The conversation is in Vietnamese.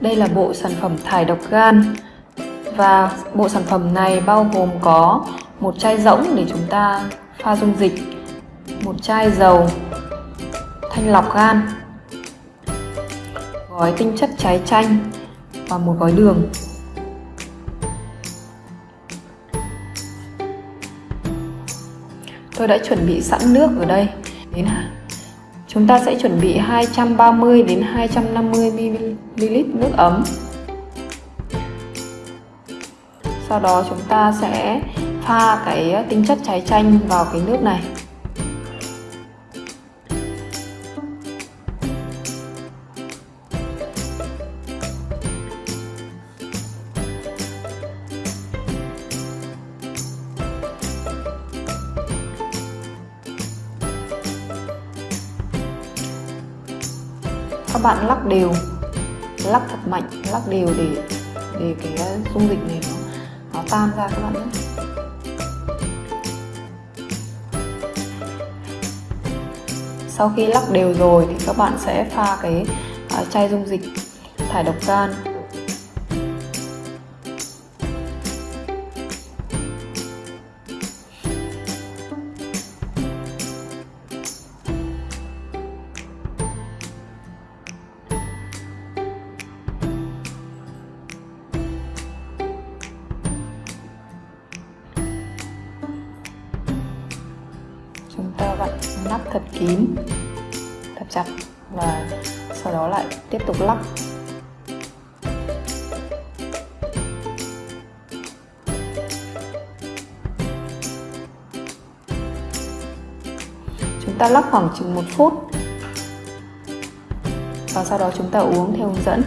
Đây là bộ sản phẩm thải độc gan và bộ sản phẩm này bao gồm có một chai rỗng để chúng ta pha dung dịch, một chai dầu thanh lọc gan, gói tinh chất trái chanh và một gói đường. Tôi đã chuẩn bị sẵn nước ở đây. Đến Chúng ta sẽ chuẩn bị 230 đến 250 ml nước ấm. Sau đó chúng ta sẽ pha cái tinh chất trái chanh vào cái nước này. Các bạn lắc đều. Lắc thật mạnh, lắc đều để để cái ờ, dung dịch này nó nó tan ra các bạn nhé. Sau khi lắc đều rồi thì các bạn sẽ pha cái ờ, chai dung dịch thải độc gan. Ta vặn nắp thật kín, thật chặt và sau đó lại tiếp tục lắp. Chúng ta lắp khoảng chừng một phút và sau đó chúng ta uống theo hướng dẫn.